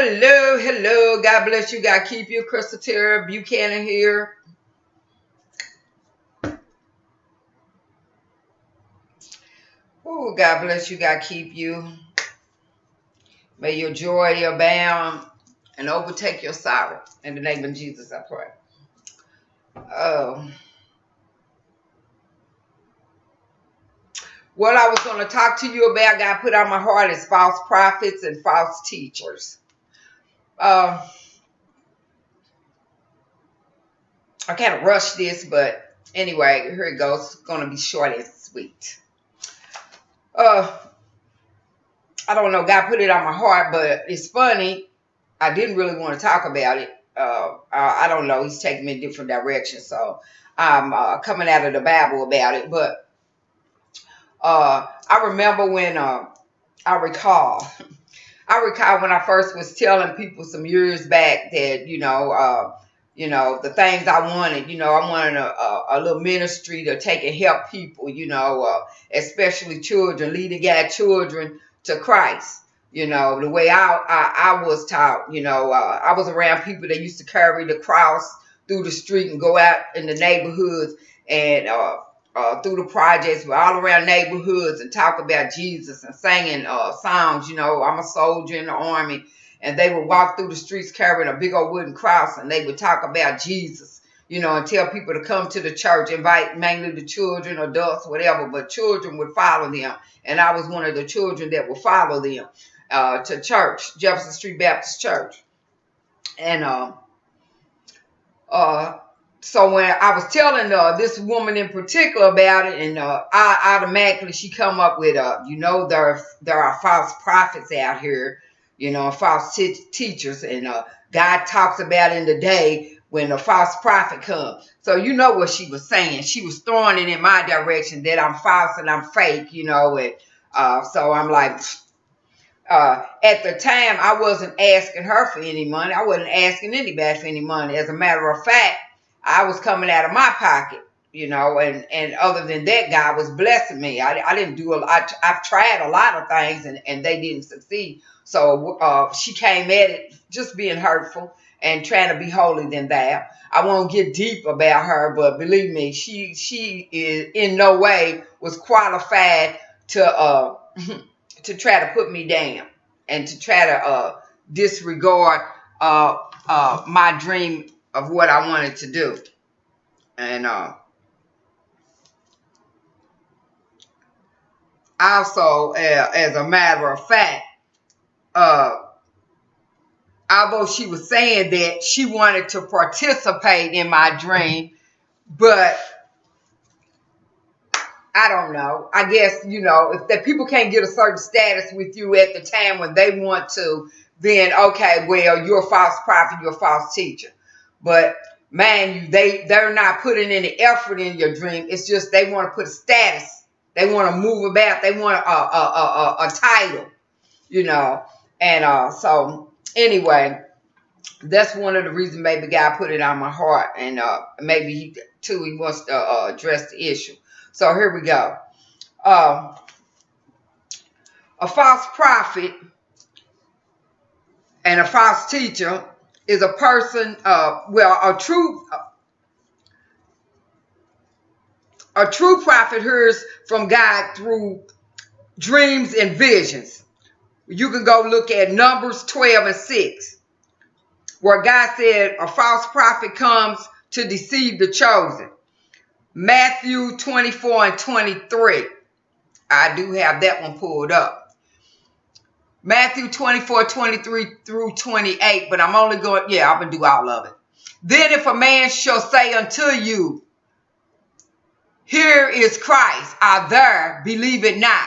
Hello, hello. God bless you. God keep you. Crystal Tara Buchanan here. Oh, God bless you. God keep you. May your joy abound and overtake your sorrow. In the name of Jesus, I pray. Oh. What I was going to talk to you about, God put on my heart, is false prophets and false teachers. Uh, I kind of rushed this, but anyway, here it goes. It's going to be short and sweet. Uh, I don't know. God put it on my heart, but it's funny. I didn't really want to talk about it. Uh, I, I don't know. He's taking me in different directions, so I'm uh, coming out of the Bible about it. But uh, I remember when uh, I recall I recall when I first was telling people some years back that, you know, uh, you know, the things I wanted, you know, I wanted a, a, a little ministry to take and help people, you know, uh, especially children, leading guide children to Christ. You know, the way I, I, I was taught, you know, uh, I was around people that used to carry the cross through the street and go out in the neighborhoods and uh, uh, through the projects, we're all around neighborhoods and talk about Jesus and singing uh, songs. You know, I'm a soldier in the army, and they would walk through the streets carrying a big old wooden cross, and they would talk about Jesus. You know, and tell people to come to the church, invite mainly the children, adults, whatever, but children would follow them. And I was one of the children that would follow them uh, to church, Jefferson Street Baptist Church. And uh, uh, so when I was telling uh, this woman in particular about it, and uh, I automatically she come up with, uh, you know, there there are false prophets out here, you know, false teachers, and uh, God talks about in the day when a false prophet comes. So you know what she was saying. She was throwing it in my direction that I'm false and I'm fake, you know, and uh, so I'm like. Uh, at the time, I wasn't asking her for any money. I wasn't asking anybody for any money. As a matter of fact, I was coming out of my pocket, you know, and and other than that, God was blessing me. I, I didn't do a lot. I've tried a lot of things and and they didn't succeed. So uh, she came at it just being hurtful and trying to be holy than that. I won't get deep about her, but believe me, she she is in no way was qualified to uh to try to put me down and to try to uh disregard uh uh my dream of what I wanted to do. And uh, also, uh, as a matter of fact, uh, although she was saying that she wanted to participate in my dream, but I don't know. I guess, you know, if that people can't get a certain status with you at the time when they want to, then okay, well, you're a false prophet, you're a false teacher. But man, you they they're not putting any effort in your dream. It's just they want to put a status. They want to move about. They want a a, a, a, a title, you know. And uh, so anyway, that's one of the reasons maybe God put it on my heart, and uh, maybe he too he wants to uh, address the issue. So here we go. Uh, a false prophet and a false teacher is a person, uh, well, a true, a true prophet hears from God through dreams and visions. You can go look at Numbers 12 and 6, where God said a false prophet comes to deceive the chosen. Matthew 24 and 23. I do have that one pulled up. Matthew 24, 23 through 28, but I'm only going, yeah, I'm going to do all of it. Then if a man shall say unto you, Here is Christ, I there, believe it not.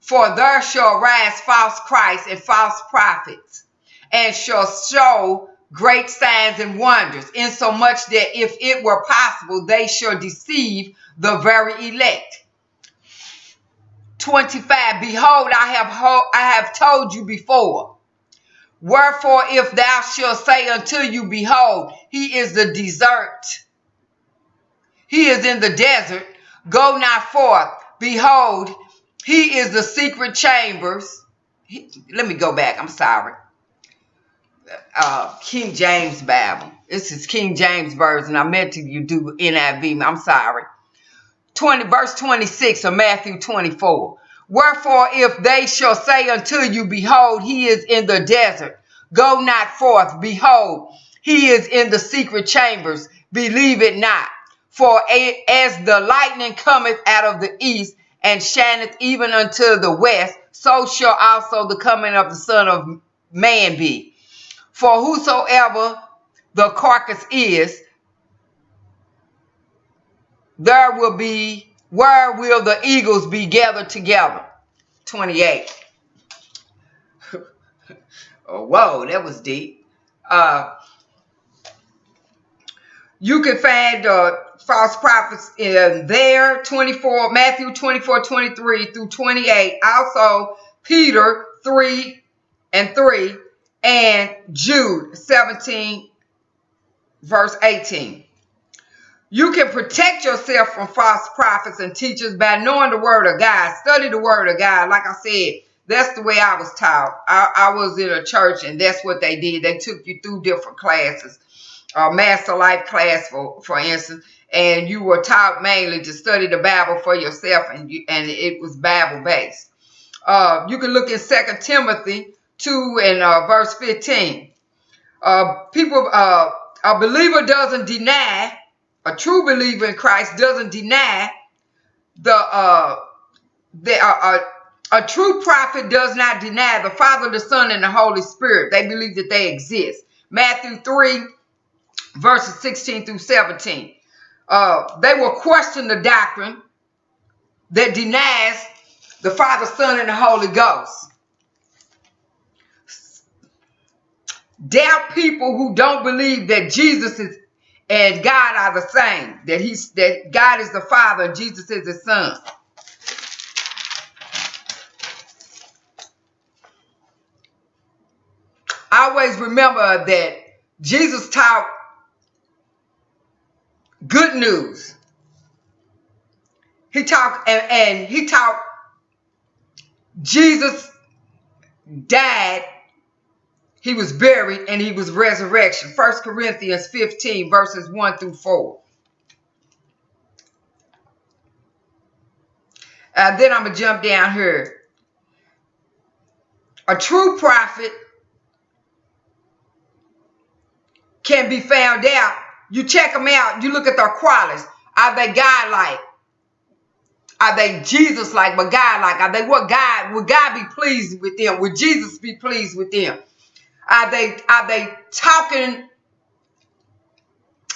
For there shall rise false Christ and false prophets, and shall show great signs and wonders, insomuch that if it were possible, they shall deceive the very elect. 25 behold i have ho- i have told you before wherefore if thou shalt say unto you behold he is the desert he is in the desert go not forth behold he is the secret chambers he, let me go back i'm sorry uh, King James Bible. This is King James Version. I meant to you do NIV. I'm sorry. 20 verse 26 of Matthew 24. Wherefore, if they shall say unto you, Behold, he is in the desert, go not forth. Behold, he is in the secret chambers, believe it not. For as the lightning cometh out of the east and shineth even unto the west, so shall also the coming of the Son of Man be. For whosoever the carcass is, there will be, where will the eagles be gathered together? 28. oh, whoa, that was deep. Uh, you can find uh, false prophets in there, 24, Matthew 24, 23 through 28. Also, Peter 3 and 3 and Jude 17, verse 18. You can protect yourself from false prophets and teachers by knowing the word of God. Study the word of God. Like I said, that's the way I was taught. I, I was in a church and that's what they did. They took you through different classes. A master life class, for, for instance, and you were taught mainly to study the Bible for yourself and, you, and it was Bible based. Uh, you can look in Second Timothy 2 and uh, verse 15. Uh, people, uh, a believer doesn't deny, a true believer in Christ doesn't deny the, uh, the uh, uh, a true prophet does not deny the Father, the Son, and the Holy Spirit. They believe that they exist. Matthew 3, verses 16 through 17. Uh, they will question the doctrine that denies the Father, Son, and the Holy Ghost. doubt people who don't believe that Jesus is and God are the same. That he's that God is the Father and Jesus is the Son. always remember that Jesus taught good news. He talked and, and he taught Jesus died he was buried and he was resurrection. First Corinthians 15 verses 1 through 4. Uh, then I'm going to jump down here. A true prophet can be found out. You check them out. You look at their qualities. Are they God-like? Are they Jesus-like, but God-like? Are they what God? Would God be pleased with them? Would Jesus be pleased with them? Are they are they talking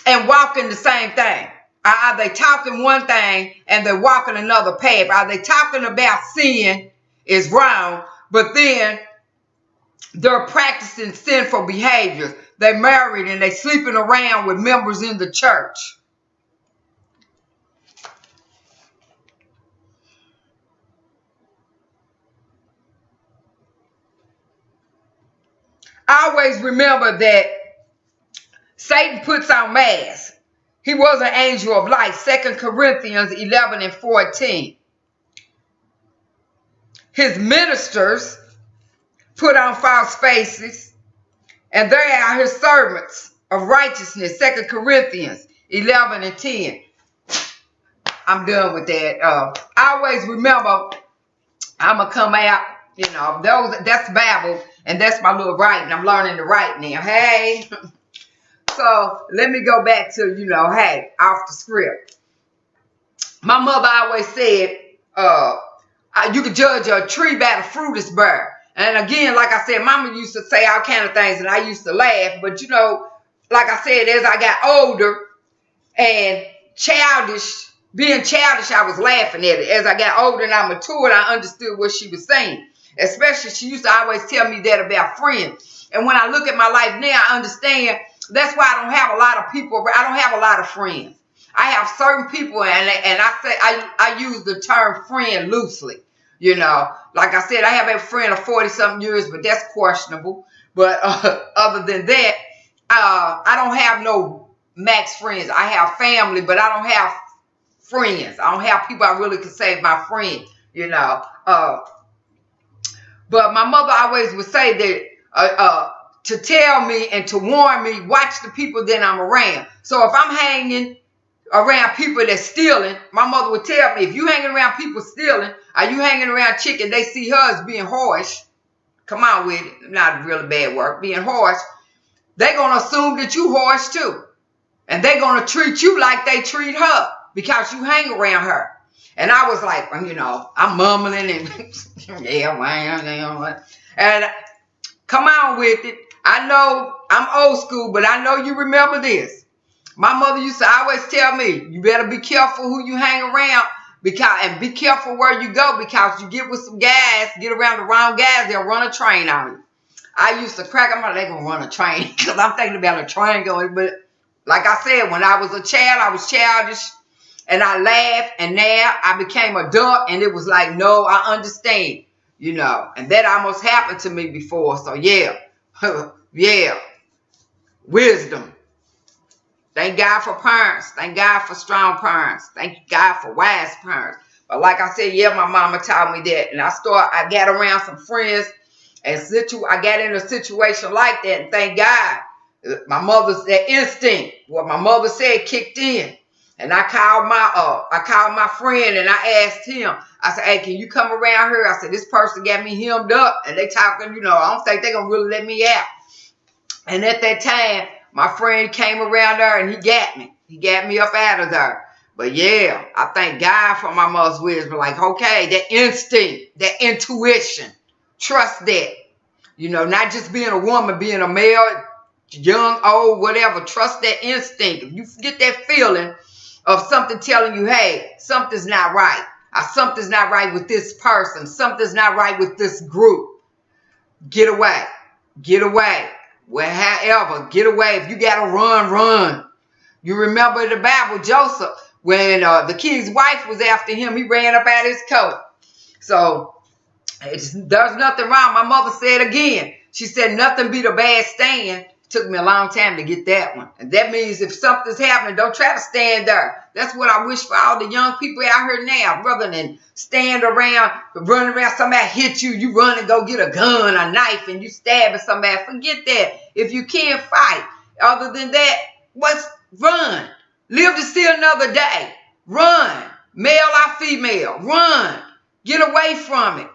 and walking the same thing? Are they talking one thing and they're walking another path? Are they talking about sin is wrong, but then they're practicing sinful behaviors? They're married and they're sleeping around with members in the church. Always remember that Satan puts on masks. He was an angel of light. Second Corinthians 11 and 14. His ministers put on false faces, and they are his servants of righteousness. Second Corinthians 11 and 10. I'm done with that. Uh, always remember, I'm going to come out, you know, those that's Bible and that's my little writing. I'm learning to write now. Hey. so let me go back to, you know, hey, off the script. My mother always said, uh, you can judge a tree by the fruit it's bear. And again, like I said, mama used to say all kind of things and I used to laugh. But you know, like I said, as I got older and childish, being childish, I was laughing at it. As I got older and I matured, I understood what she was saying. Especially, she used to always tell me that about friends. And when I look at my life now, I understand that's why I don't have a lot of people. I don't have a lot of friends. I have certain people, and and I say I I use the term friend loosely. You know, like I said, I have a friend of forty something years, but that's questionable. But uh, other than that, uh, I don't have no max friends. I have family, but I don't have friends. I don't have people I really can say my friend. You know, uh, but my mother always would say that uh, uh, to tell me and to warn me, watch the people that I'm around. So if I'm hanging around people that's stealing, my mother would tell me, if you hanging around people stealing, are you hanging around chicken? They see her as being harsh. Come on with it. Not really bad work. Being harsh. They're going to assume that you harsh too. And they're going to treat you like they treat her because you hang around her. And I was like, you know, I'm mumbling and yeah, man, and come on with it. I know I'm old school, but I know you remember this. My mother used to always tell me, you better be careful who you hang around because and be careful where you go because you get with some guys, get around the wrong guys, they'll run a train on you. I used to crack them out, they gonna run a train because I'm thinking about a train going, but like I said, when I was a child, I was childish and I laughed and now I became a adult and it was like, no, I understand, you know, and that almost happened to me before. So yeah, yeah, wisdom. Thank God for parents. Thank God for strong parents. Thank God for wise parents. But like I said, yeah, my mama taught me that. And I start, I got around some friends and situ I got in a situation like that. And thank God, uh, my mother's that instinct, what my mother said kicked in. And I called my uh I called my friend and I asked him, I said, Hey, can you come around here? I said, This person got me hemmed up and they talking, you know, I don't think they're gonna really let me out. And at that time, my friend came around there and he got me. He got me up out of there. But yeah, I thank God for my mother's wisdom. Like, okay, that instinct, that intuition, trust that. You know, not just being a woman, being a male, young, old, whatever. Trust that instinct. If you get that feeling of something telling you, hey, something's not right. Or something's not right with this person. Something's not right with this group. Get away. Get away. Well, however, get away. If you got to run, run. You remember the Bible, Joseph, when uh, the king's wife was after him, he ran up out his coat. So there's nothing wrong. My mother said again, she said, nothing beat a bad stand. Took me a long time to get that one. And that means if something's happening, don't try to stand there. That's what I wish for all the young people out here now. Rather than stand around, run around, somebody hit you, you run and go get a gun, a knife, and you stab somebody. Forget that. If you can't fight, other than that, what's run? Live to see another day. Run. Male or female. Run. Get away from it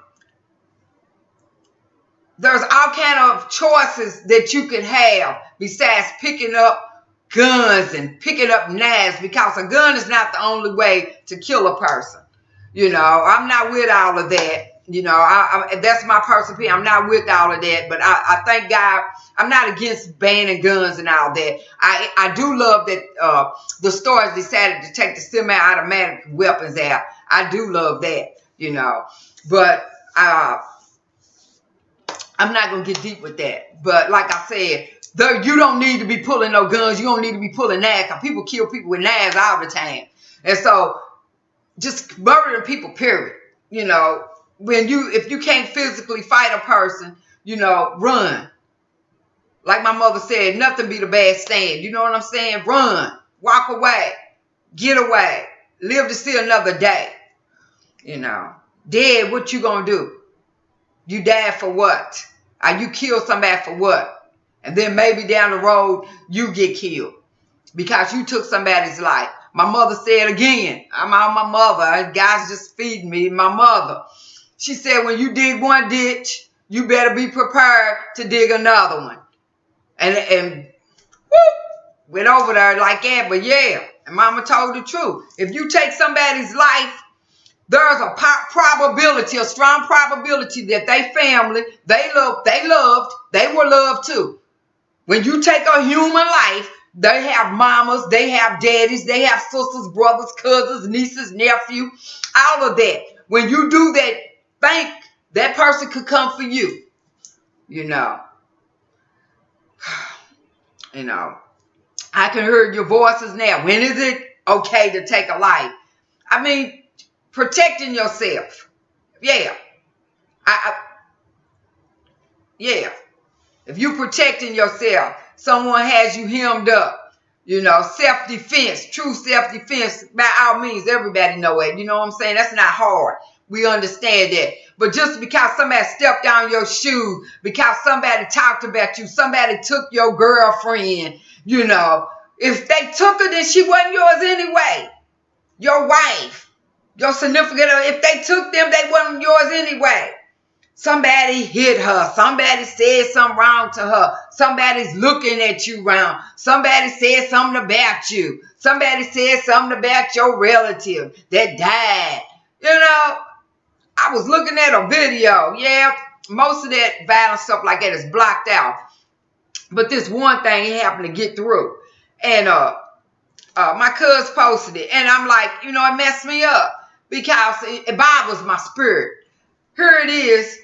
there's all kind of choices that you can have besides picking up guns and picking up knives because a gun is not the only way to kill a person. You know, I'm not with all of that. You know, I, I, that's my personal opinion. I'm not with all of that, but I, I thank God. I'm not against banning guns and all that. I I do love that uh, the stores decided to take the semi-automatic weapons out. I do love that, you know, but uh, I'm not gonna get deep with that. But like I said, though you don't need to be pulling no guns. You don't need to be pulling knives. People kill people with knives all the time. And so just murdering people, period. You know, when you if you can't physically fight a person, you know, run. Like my mother said, nothing be the bad stand. You know what I'm saying? Run. Walk away. Get away. Live to see another day. You know. Dead, what you gonna do? You died for what? Or you killed somebody for what? And then maybe down the road, you get killed because you took somebody's life. My mother said again, I'm on my mother. God's just feeding me, my mother. She said, when you dig one ditch, you better be prepared to dig another one. And, and whoop, went over there like that. But yeah, and mama told the truth. If you take somebody's life, there's a probability, a strong probability that they family, they love, they loved, they were loved too. When you take a human life, they have mamas, they have daddies, they have sisters, brothers, cousins, nieces, nephew, all of that. When you do that, think that person could come for you. You know. You know. I can hear your voices now. When is it okay to take a life? I mean, protecting yourself. Yeah. I, I, yeah. If you protecting yourself, someone has you hemmed up. You know, self-defense, true self-defense, by all means, everybody know it. You know what I'm saying? That's not hard. We understand that. But just because somebody stepped on your shoe, because somebody talked about you, somebody took your girlfriend, you know, if they took her, then she wasn't yours anyway. Your wife, your significant, other, if they took them, they wasn't yours anyway. Somebody hit her. Somebody said something wrong to her. Somebody's looking at you wrong. Somebody said something about you. Somebody said something about your relative that died. You know, I was looking at a video. Yeah, most of that violent stuff like that is blocked out. But this one thing happened to get through. And uh, uh, my cousin posted it. And I'm like, you know, it messed me up because it, bothers my spirit. Here it is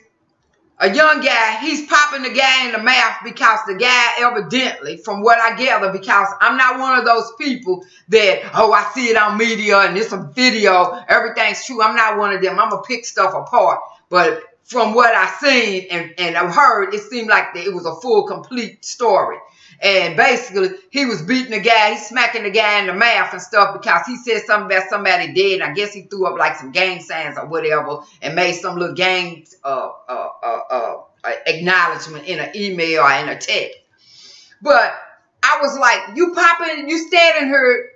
a young guy, he's popping the guy in the mouth because the guy evidently, from what I gather, because I'm not one of those people that, oh, I see it on media and it's a video, everything's true. I'm not one of them. I'm going to pick stuff apart. But from what I've seen and, and I've heard, it seemed like it was a full, complete story. And basically, he was beating the guy, he's smacking the guy in the mouth and stuff because he said something about somebody dead. I guess he threw up like some gang signs or whatever and made some little gang uh, uh, uh, uh, acknowledgement in an email or in a text. But I was like, you popping, you standing here.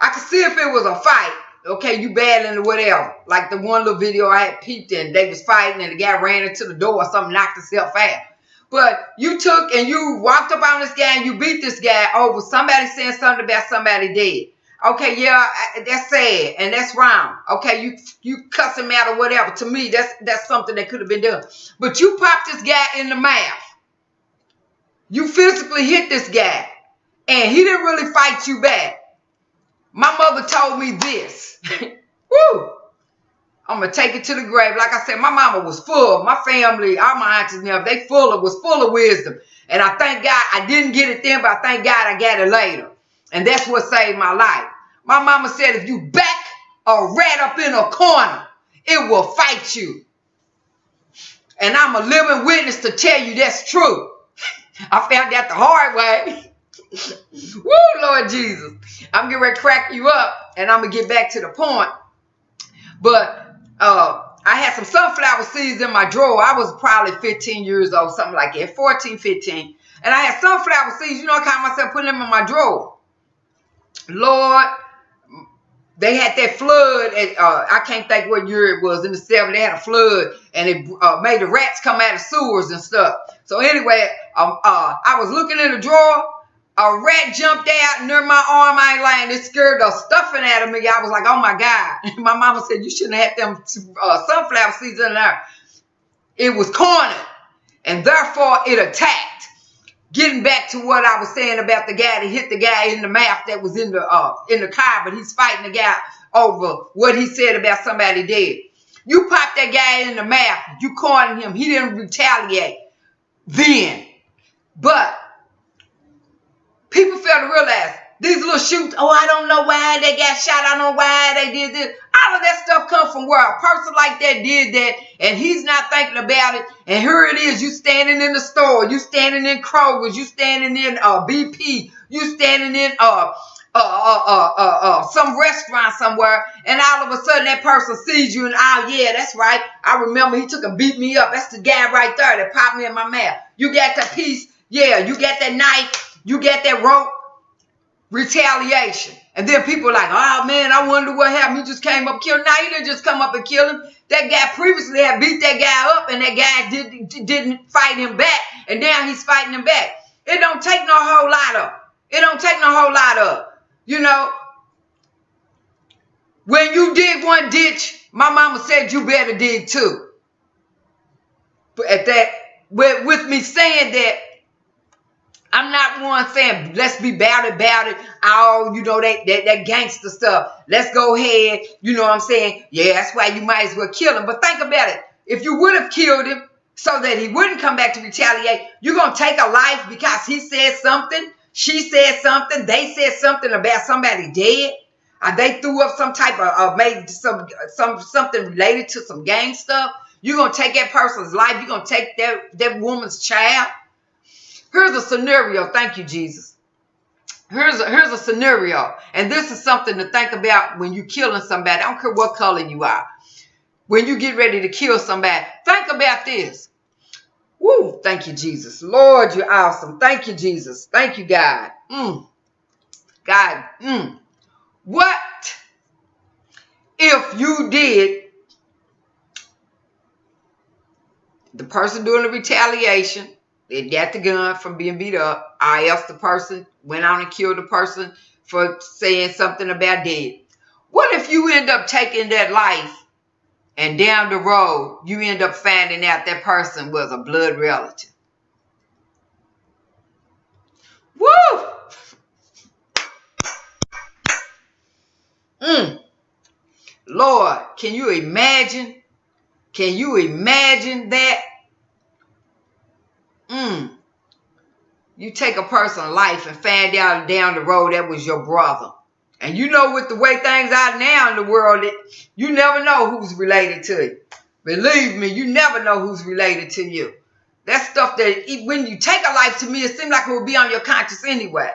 I could see if it was a fight. Okay, you battling or whatever. Like the one little video I had peeped in, they was fighting and the guy ran into the door or something, knocked himself out. But you took and you walked up on this guy and you beat this guy over somebody saying something about somebody dead. Okay, yeah, that's sad and that's wrong. Okay, you you cuss him out or whatever. To me, that's that's something that could have been done. But you popped this guy in the mouth. You physically hit this guy, and he didn't really fight you back. My mother told me this. Woo! I'm gonna take it to the grave. Like I said, my mama was full. My family, all my aunties now, they full of was full of wisdom. And I thank God I didn't get it then, but I thank God I got it later. And that's what saved my life. My mama said, if you back a rat up in a corner, it will fight you. And I'm a living witness to tell you that's true. I found that the hard way. Woo, Lord Jesus. I'm getting ready to crack you up and I'm going to get back to the point. But uh, I had some sunflower seeds in my drawer. I was probably 15 years old, something like that, 14, 15. And I had sunflower seeds, you know, I caught myself putting them in my drawer. Lord, they had that flood. At, uh, I can't think what year it was in the 70s. They had a flood and it uh, made the rats come out of sewers and stuff. So anyway, um, uh, I was looking in the drawer a rat jumped out near my arm. I ain't lying. It scared the stuffing out of me. I was like, oh my God. My mama said, you shouldn't have them uh, sunflower seeds in there. It was cornered and therefore it attacked. Getting back to what I was saying about the guy that hit the guy in the mouth that was in the uh, in the car, but he's fighting the guy over what he said about somebody dead. You popped that guy in the mouth. You cornered him. He didn't retaliate then. But people fail to realize these little shoots, oh, I don't know why they got shot. I don't know why they did this. All of that stuff comes from where a person like that did that and he's not thinking about it. And here it is, you standing in the store, you standing in Kroger's, you standing in uh, BP, you standing in uh, uh, uh, uh, uh, uh, some restaurant somewhere, and all of a sudden that person sees you and oh yeah, that's right. I remember he took and beat me up. That's the guy right there that popped me in my mouth. You got that piece, yeah, you got that knife, you get that rope retaliation. And then people are like, oh man, I wonder what happened. He just came up killed. Now he didn't just come up and kill him. That guy previously had beat that guy up and that guy did, didn't fight him back. And now he's fighting him back. It don't take no whole lot of. It don't take no whole lot of. You know, when you dig one ditch, my mama said you better dig two. But at that, with, with me saying that, I'm not one saying let's be it, about it. Oh, you know that, that that gangster stuff. Let's go ahead. You know what I'm saying? Yeah, that's why you might as well kill him. But think about it. If you would have killed him so that he wouldn't come back to retaliate, you're gonna take a life because he said something, she said something, they said something about somebody dead. Or they threw up some type of uh, made some some something related to some gang stuff. You're gonna take that person's life. You're gonna take that that woman's child. Here's a scenario. Thank you, Jesus. Here's a, here's a scenario. And this is something to think about when you're killing somebody. I don't care what color you are. when you get ready to kill somebody, think about this. Woo, thank you, Jesus. Lord, you're awesome. Thank you, Jesus. Thank you, God. Mm. God, mm. what if you did the person doing the retaliation, they got the gun from being beat up. I asked the person, went out and killed the person for saying something about dead. What if you end up taking that life and down the road you end up finding out that person was a blood relative? Woo! Mm. Lord, can you imagine? Can you imagine that? Mm. You take a person's life and find out down the road that was your brother. And you know, with the way things are now in the world, you never know who's related to you. Believe me, you never know who's related to you. That's stuff that when you take a life to me, it seems like it will be on your conscience anyway.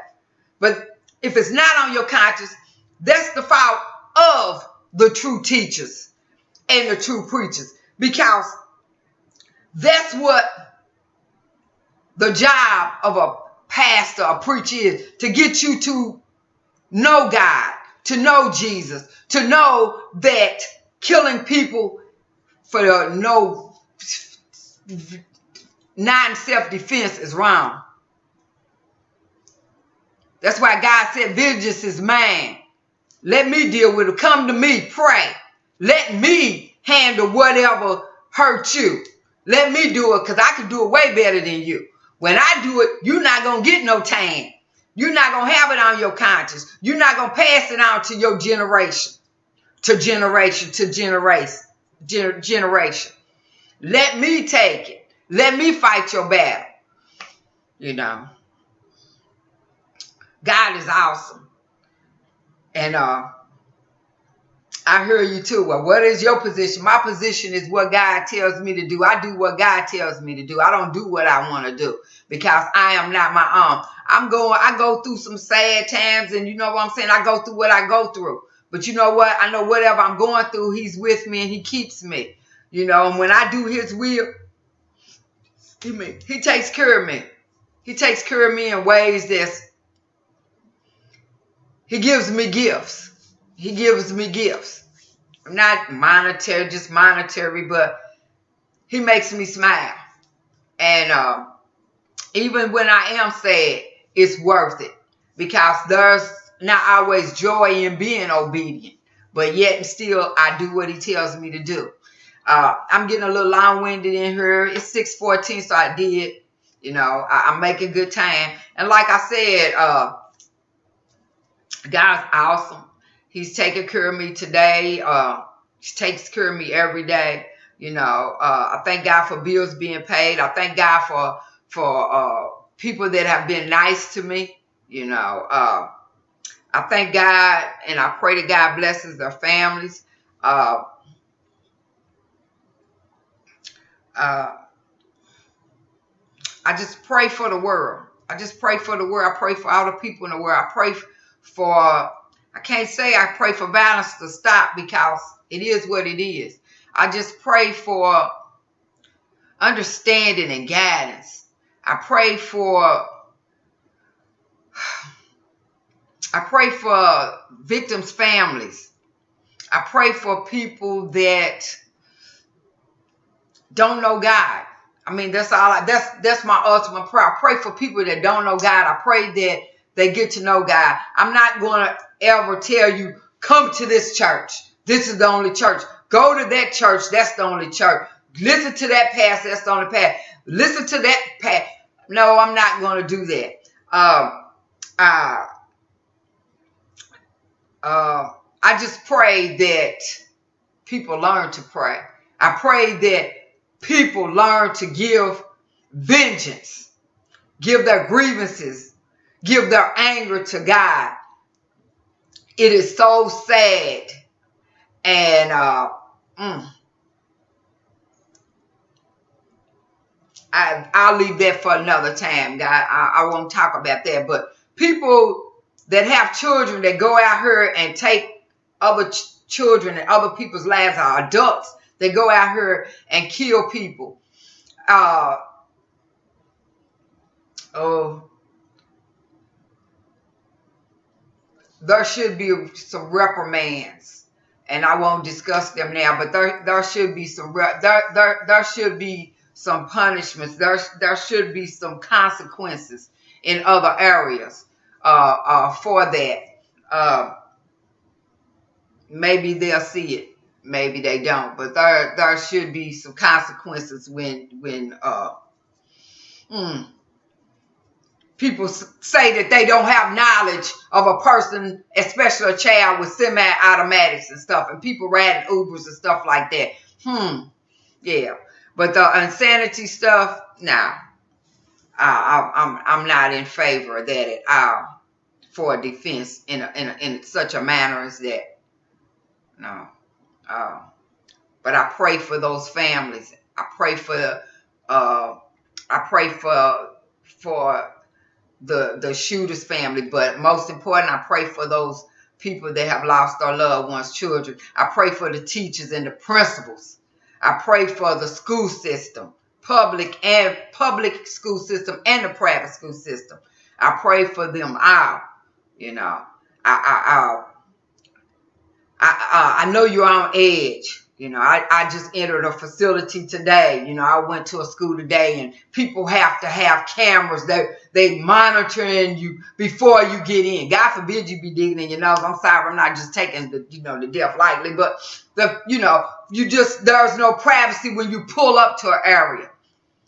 But if it's not on your conscience, that's the fault of the true teachers and the true preachers because that's what the job of a pastor, a preacher is to get you to know God, to know Jesus, to know that killing people for no non self defense is wrong. That's why God said, Vengeance is mine. Let me deal with it. Come to me, pray. Let me handle whatever hurt you. Let me do it because I can do it way better than you. When I do it, you're not going to get no time. You're not going to have it on your conscience. You're not going to pass it on to your generation, to generation, to generation, generation. Let me take it. Let me fight your battle. You know, God is awesome. And uh, I hear you too. Well, what is your position? My position is what God tells me to do. I do what God tells me to do. I don't do what I want to do because I am not my own. I'm going, I go through some sad times and you know what I'm saying? I go through what I go through. But you know what? I know whatever I'm going through, he's with me and he keeps me. You know, and when I do his will, he, he takes care of me. He takes care of me in ways that's he gives me gifts. He gives me gifts. I'm not monetary, just monetary, but he makes me smile. And uh, even when I am sad, it's worth it because there's not always joy in being obedient, but yet and still I do what he tells me to do. Uh, I'm getting a little long-winded in here. It's 614, so I did. You know, I, am making good time. And like I said, uh, God's awesome. He's taking care of me today. Uh, he takes care of me every day. You know, uh, I thank God for bills being paid. I thank God for for uh, people that have been nice to me. You know, uh, I thank God and I pray that God blesses their families. Uh, uh, I just pray for the world. I just pray for the world. I pray for all the people in the world. I pray for, I can't say I pray for violence to stop because it is what it is. I just pray for understanding and guidance. I pray for, I pray for victims' families. I pray for people that don't know God. I mean, that's all. I, that's that's my ultimate prayer. I pray for people that don't know God. I pray that they get to know God. I'm not going to ever tell you, come to this church. This is the only church. Go to that church. That's the only church. Listen to that path. That's the only path. Listen to that path. No, I'm not going to do that. Um, uh, uh, I just pray that people learn to pray. I pray that people learn to give vengeance, give their grievances give their anger to God. It is so sad. And uh, mm, I, I'll leave that for another time, God. I, I won't talk about that. But people that have children that go out here and take other ch children and other people's lives are adults They go out here and kill people. Uh, oh, there should be some reprimands, and I won't discuss them now. But there, there should be some there, there, there should be some punishments. There, there should be some consequences in other areas uh, uh, for that. Uh, maybe they'll see it, maybe they don't. But there, there should be some consequences when, when, uh, hmm, people say that they don't have knowledge of a person, especially a child with semi-automatics and stuff, and people riding Ubers and stuff like that. Hmm. Yeah. But the insanity stuff, nah. I, I'm I'm not in favor of that at all for a defense in a, in a, in such a manner as that. No. Uh, but I pray for those families. I pray for uh, I pray for for the the shooter's family, but most important, I pray for those people that have lost their loved ones, children. I pray for the teachers and the principals. I pray for the school system, public and public school system and the private school system. I pray for them all. You know, I I I, I, I know you're on edge you know, I, I just entered a facility today. You know, I went to a school today and people have to have cameras. They they monitoring you before you get in. God forbid you be digging in your nose. I'm sorry, I'm not just taking the you know the death lightly, but the you know, you just there's no privacy when you pull up to an area.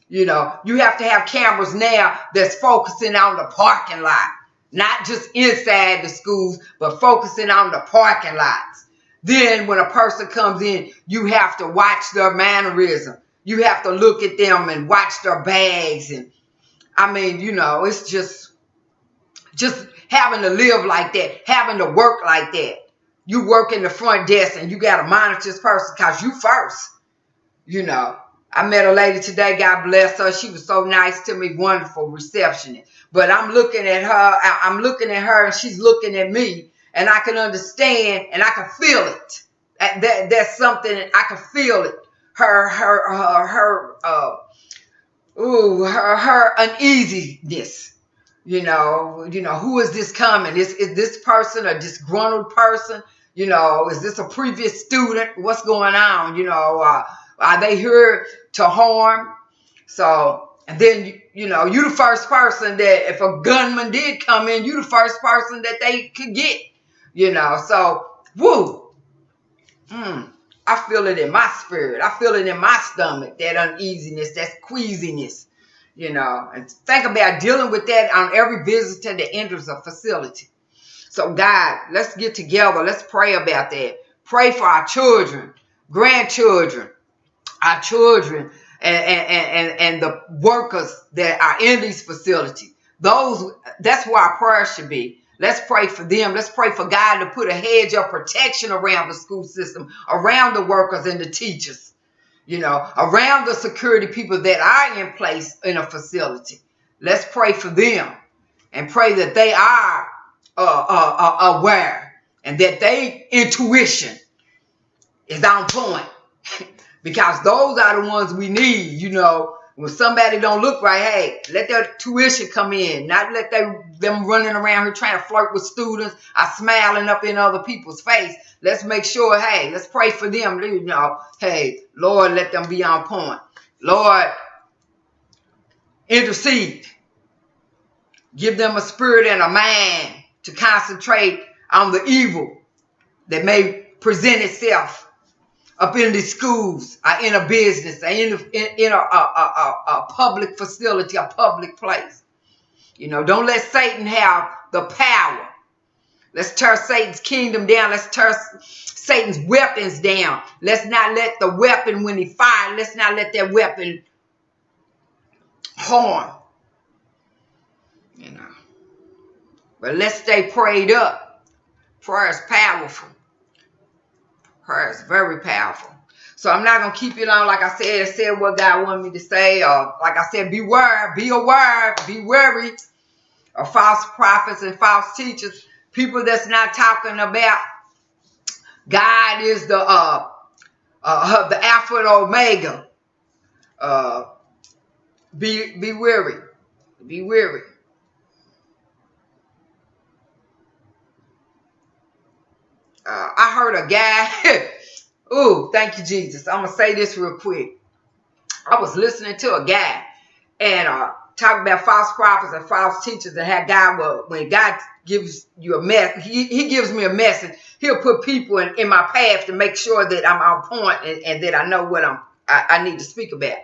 You know, you have to have cameras now that's focusing on the parking lot, not just inside the schools, but focusing on the parking lots. Then when a person comes in, you have to watch their mannerism. You have to look at them and watch their bags. And I mean, you know, it's just, just having to live like that, having to work like that. You work in the front desk and you got to monitor this person because you first, you know. I met a lady today, God bless her. She was so nice to me, wonderful receptionist. But I'm looking at her, I'm looking at her and she's looking at me and I can understand and I can feel it. That, that that's something I can feel it. Her her her her uh ooh her her uneasiness. You know, you know, who is this coming? Is is this person a disgruntled person? You know, is this a previous student? What's going on? You know, uh, are they here to harm? So, and then you, you know, you the first person that if a gunman did come in, you the first person that they could get you know. So, woo, mm, I feel it in my spirit. I feel it in my stomach, that uneasiness, that queasiness, you know. And think about dealing with that on every visitor that enters a facility. So, God, let's get together. Let's pray about that. Pray for our children, grandchildren, our children, and, and, and, and the workers that are in these facilities. Those, that's where our prayer should be. Let's pray for them. Let's pray for God to put a hedge of protection around the school system, around the workers and the teachers, you know, around the security people that are in place in a facility. Let's pray for them and pray that they are uh, uh, uh, aware and that they intuition is on point because those are the ones we need, you know, when somebody don't look right, hey, let their tuition come in, not let they, them running around here trying to flirt with students or smiling up in other people's face. Let's make sure, hey, let's pray for them. You know, hey, Lord, let them be on point. Lord, intercede. Give them a spirit and a mind to concentrate on the evil that may present itself up in the schools, or in a business, or in, in, in a, a, a, a public facility, a public place. You know, don't let Satan have the power. Let's tear Satan's kingdom down. Let's tear Satan's weapons down. Let's not let the weapon, when he fires, let's not let that weapon harm. You know. But let's stay prayed up. Prayer is powerful. Prayer is very powerful. So I'm not gonna keep you long. Like I said, said what God wanted me to say. Or like I said, beware, be aware, be wary of false prophets and false teachers. People that's not talking about God is the uh uh, the Alpha and Omega. Uh, be be weary, be weary. Uh, I heard a guy. Ooh, thank you, Jesus. I'm gonna say this real quick. I was listening to a guy and uh talking about false prophets and false teachers and how God will when God gives you a mess, he, he gives me a message. He'll put people in, in my path to make sure that I'm on point and, and that I know what I'm I, I need to speak about.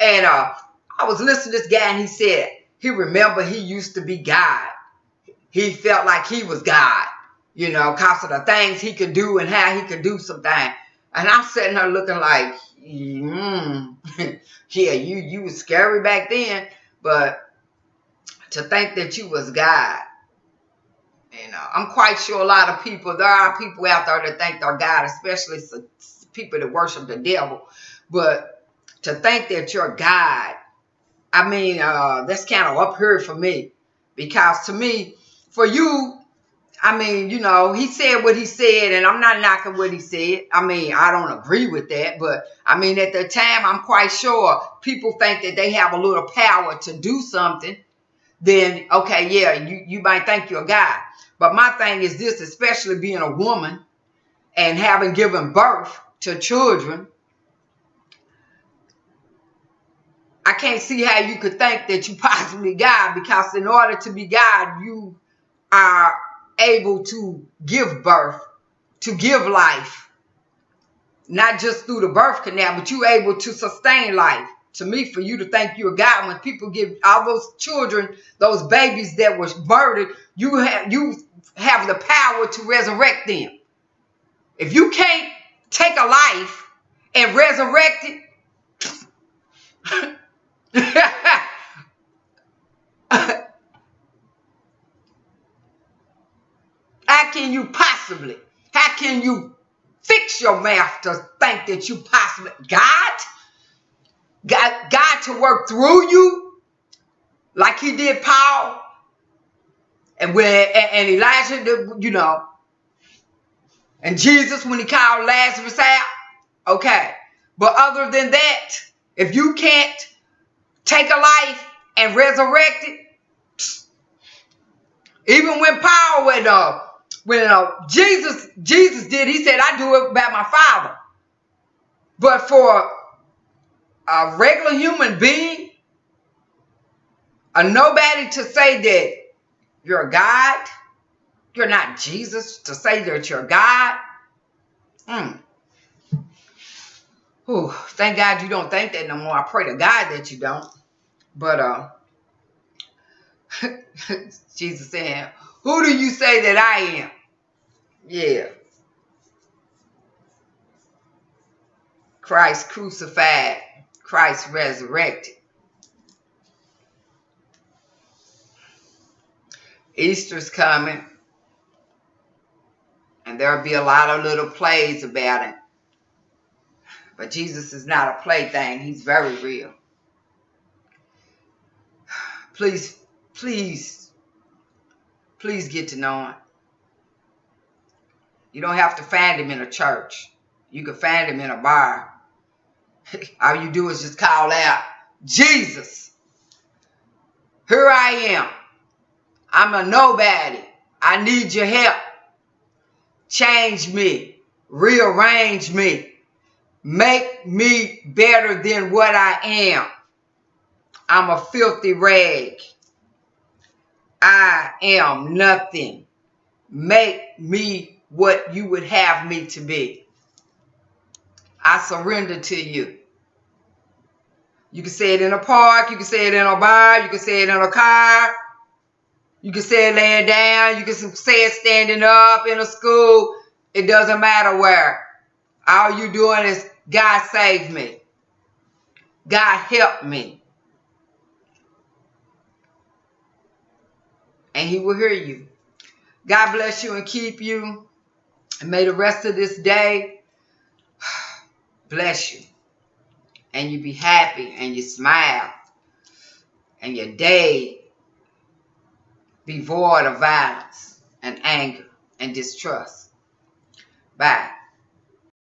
And uh I was listening to this guy and he said he remember he used to be God. He felt like he was God, you know, because of the things he could do and how he could do some things. And I'm sitting there looking like, mm, yeah, you you was scary back then, but to think that you was God. You know, I'm quite sure a lot of people, there are people out there that think they're God, especially people that worship the devil. But to think that you're God I mean, uh, that's kind of up here for me because to me, for you, I mean, you know, he said what he said, and I'm not knocking what he said. I mean, I don't agree with that, but I mean, at the time, I'm quite sure people think that they have a little power to do something. Then, okay, yeah, you, you might think you're a guy. But my thing is this, especially being a woman and having given birth to children, I can't see how you could think that you possibly God because in order to be God, you are able to give birth, to give life, not just through the birth canal, but you're able to sustain life. To me, for you to think you're God, when people give all those children, those babies that were murdered, you have you have the power to resurrect them. If you can't take a life and resurrect it, How can you possibly, how can you fix your mouth to think that you possibly, God, God, God to work through you like he did Paul and when and Elijah, you know, and Jesus when he called Lazarus out. Okay. But other than that, if you can't take a life and resurrect it. Even when Paul went uh, uh, Jesus Jesus did, he said, "I do it by my Father." But for a regular human being, a nobody to say that you're God, you're not Jesus to say that you're God. Mm. Ooh, thank God you don't think that no more. I pray to God that you don't. But uh, Jesus said, Who do you say that I am? Yeah. Christ crucified, Christ resurrected. Easter's coming, and there'll be a lot of little plays about it. But Jesus is not a plaything, he's very real please, please, please get to know him. You don't have to find him in a church. You can find him in a bar. All you do is just call out, Jesus, here I am. I'm a nobody. I need your help. Change me. Rearrange me. Make me better than what I am. I'm a filthy rag. I am nothing. Make me what you would have me to be. I surrender to you. You can say it in a park. You can say it in a bar. You can say it in a car. You can say it laying down. You can say it standing up in a school. It doesn't matter where. All you're doing is God save me. God help me. and he will hear you. God bless you and keep you. And may the rest of this day bless you. And you be happy and you smile. And your day be void of violence and anger and distrust. Bye.